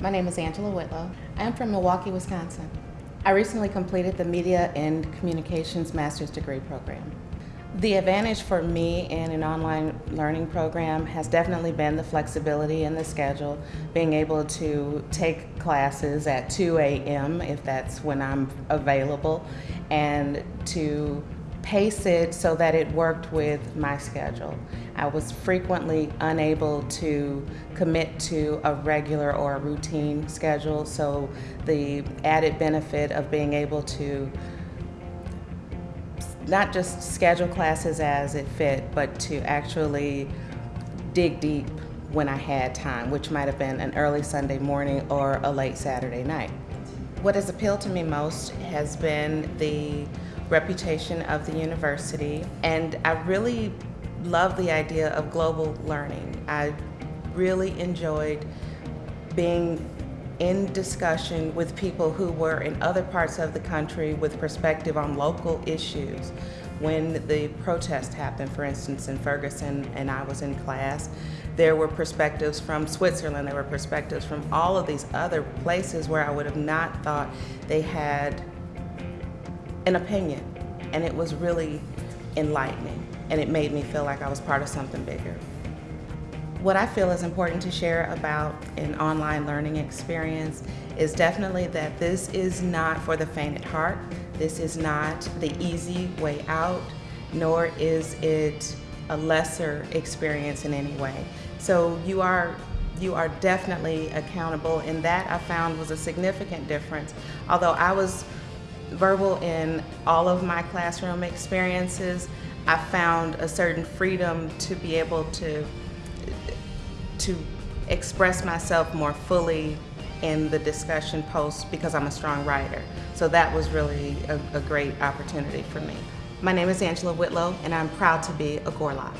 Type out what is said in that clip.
My name is Angela Whitlow. I am from Milwaukee, Wisconsin. I recently completed the Media and Communications Master's Degree program. The advantage for me in an online learning program has definitely been the flexibility in the schedule, being able to take classes at 2 a.m. if that's when I'm available, and to pace it so that it worked with my schedule. I was frequently unable to commit to a regular or a routine schedule, so the added benefit of being able to not just schedule classes as it fit, but to actually dig deep when I had time, which might have been an early Sunday morning or a late Saturday night. What has appealed to me most has been the reputation of the university, and I really love the idea of global learning. I really enjoyed being in discussion with people who were in other parts of the country with perspective on local issues. When the protest happened, for instance, in Ferguson, and I was in class, there were perspectives from Switzerland, there were perspectives from all of these other places where I would have not thought they had an opinion. And it was really enlightening, and it made me feel like I was part of something bigger. What I feel is important to share about an online learning experience is definitely that this is not for the faint at heart. This is not the easy way out, nor is it a lesser experience in any way. So you are you are definitely accountable and that I found was a significant difference. Although I was verbal in all of my classroom experiences, I found a certain freedom to be able to to express myself more fully in the discussion post because I'm a strong writer. So that was really a, a great opportunity for me. My name is Angela Whitlow and I'm proud to be a Gorlok.